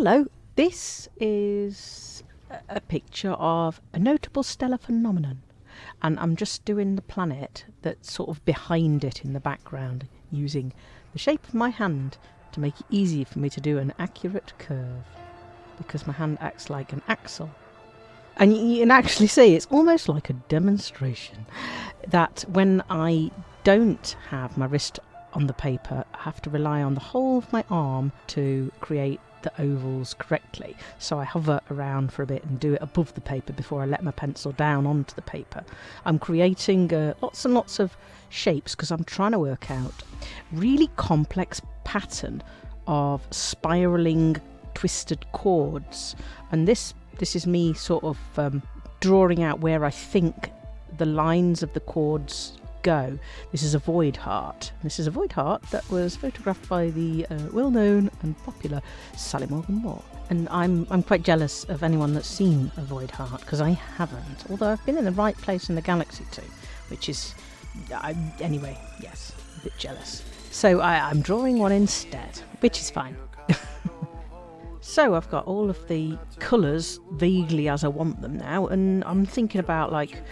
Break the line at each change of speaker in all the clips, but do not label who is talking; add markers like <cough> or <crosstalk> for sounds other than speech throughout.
Hello, this is a- picture of a notable stellar phenomenon. And I'm just doing the planet that's sort of behind it in the background using the shape of my hand to make it easy for me to do an accurate curve because my hand acts like an axle. And you can actually see it's almost like a demonstration that when I don't have my wrist on the paper, I have to rely on the whole of my arm to create the ovals correctly. So I hover around for a bit and do it above the paper before I let my pencil down onto the paper. I'm creating uh, lots and lots of shapes because I'm trying to work out really complex pattern of spiraling twisted chords and this this is me sort of um, drawing out where I think the lines of the chords go. This is a void heart. This is a void heart that was photographed by the uh, well-known and popular Sally Morgan Moore. And I'm I'm quite jealous of anyone that's seen a void heart because I haven't. Although I've been in the right place in the galaxy too, which is I, anyway. Yes, a bit jealous. So I, I'm drawing one instead, which is fine. <laughs> So I've got all of the colours vaguely as I want them now, and I'm thinking about like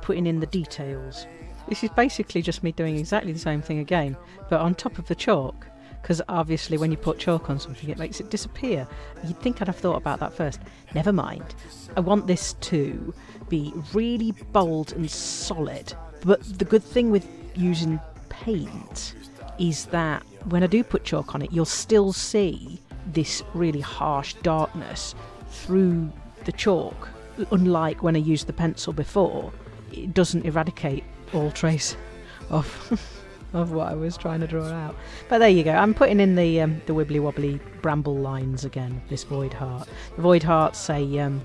putting in the details. This is basically just me doing exactly the same thing again, but on top of the chalk. Because obviously, when you put chalk on something, it makes it disappear. You'd think I'd have thought about that first. Never mind. I want this to be really bold and solid. But the good thing with using paint is that when I do put chalk on it, you'll still see this really harsh darkness through the chalk. Unlike when I used the pencil before, it doesn't eradicate all trace of <laughs> of what I was trying to draw out. But there you go. I'm putting in the um, the wibbly wobbly bramble lines again. This void heart. The void heart's a um,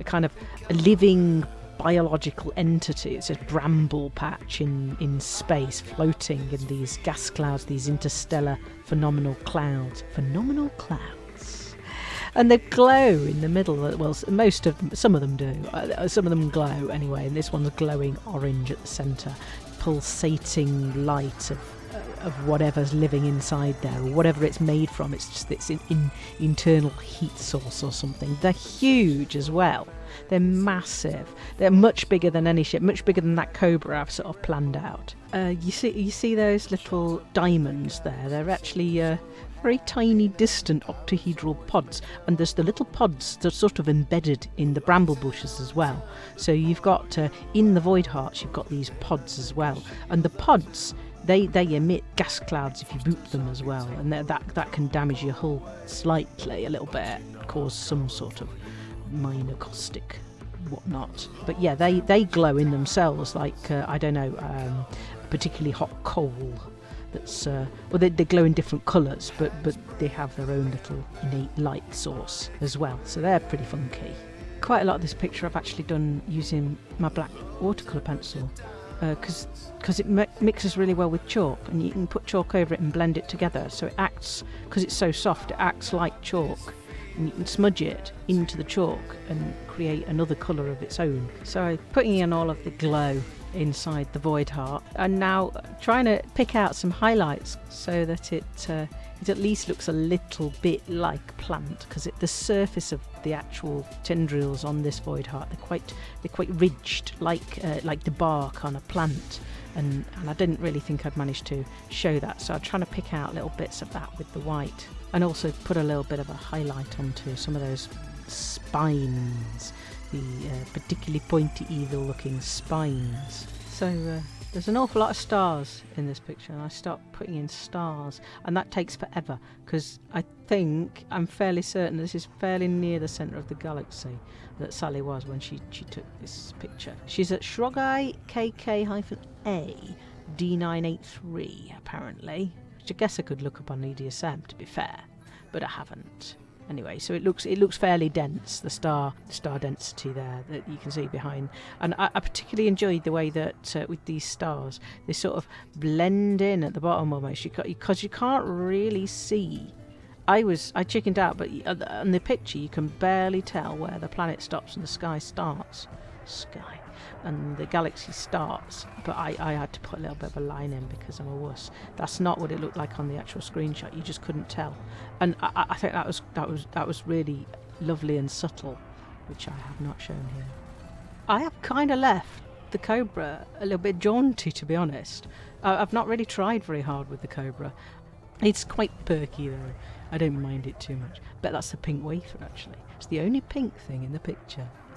a kind of a living biological entity. It's a bramble patch in, in space, floating in these gas clouds, these interstellar phenomenal clouds. Phenomenal clouds. And they glow in the middle. Well, most of them, some of them do. Uh, Some of them glow anyway, and this one's glowing orange at the centre, pulsating light of of whatever's living inside there or whatever it's made from. It's just its in, in, internal heat source or something. They're huge as well. They're massive. They're much bigger than any ship, much bigger than that Cobra I've sort of planned out. Uh, you see, you see those little diamonds there. They're actually uh, very tiny, distant octahedral pods, and there's the little pods that are sort of embedded in the bramble bushes as well. So you've got uh, in the void hearts, you've got these pods as well, and the pods they they emit gas clouds if you boot them as well, and that that, can damage your hull slightly, a little bit, cause some sort of minor caustic whatnot. But yeah, they they glow in themselves like uh, I don't know, um, particularly hot coal. That's uh, well, they, they glow in different colours, but but they have their own little innate light source as well. So they're pretty funky. Quite a lot of this picture I've actually done using my black watercolour pencil because because it mi- mixes really well with chalk and you can put chalk over it and blend it together so it acts because it's so soft it acts like chalk and you can smudge it into the chalk and create another colour of its own so putting in all of the glow inside the void heart. And now trying to pick out some highlights so that it uh, it at least looks a little bit like plant because the surface of the actual tendrils on this void heart they're quite they're quite ridged like uh, like the bark on a plant. And and I didn't really think I'd managed to show that. So I'm trying to pick out little bits of that with the white. And also put a little bit of a highlight onto some of those spines the uh, particularly pointy evil looking spines so uh, there's an awful lot of stars in this picture, and I start putting in stars, and that takes forever because I think I'm fairly certain this is fairly near the centre of the galaxy that Sally was when she, she took this picture. She's at Shrogai KK-A D983 apparently, which I guess I could look up on EDSM to be fair, but I haven't. Anyway, so it looks it looks fairly dense. The star star density there that you can see behind, and I, I particularly enjoyed the way that uh, with these stars they sort of blend in at the bottom almost. You because you can't really see. I was I chickened out, but on the picture you can barely tell where the planet stops and the sky starts. Sky. And the galaxy starts. But I, I had to put a little bit of a line in because I'm a wuss. That's not what it looked like on the actual screenshot. You just couldn't tell, and I, I think that was that was that was really lovely and subtle, which I have not shown here. I have kind of left the Cobra a little bit jaunty, to be honest. Uh, I've not really tried very hard with the Cobra. It's quite perky though. I don't mind it too much. But that's the pink wafer actually. It's the only pink thing in the picture. <laughs>